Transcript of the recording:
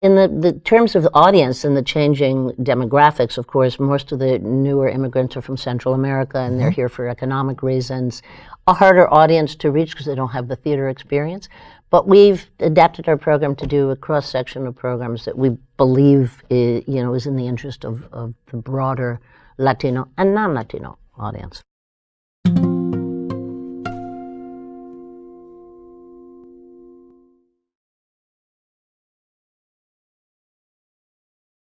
in the, the terms of the audience and the changing demographics, of course, most of the newer immigrants are from Central America and they're mm-hmm. here for economic reasons. A harder audience to reach because they don't have the theater experience. But we've adapted our program to do a cross section of programs that we believe is, you know is in the interest of, of the broader Latino and non-Latino audience.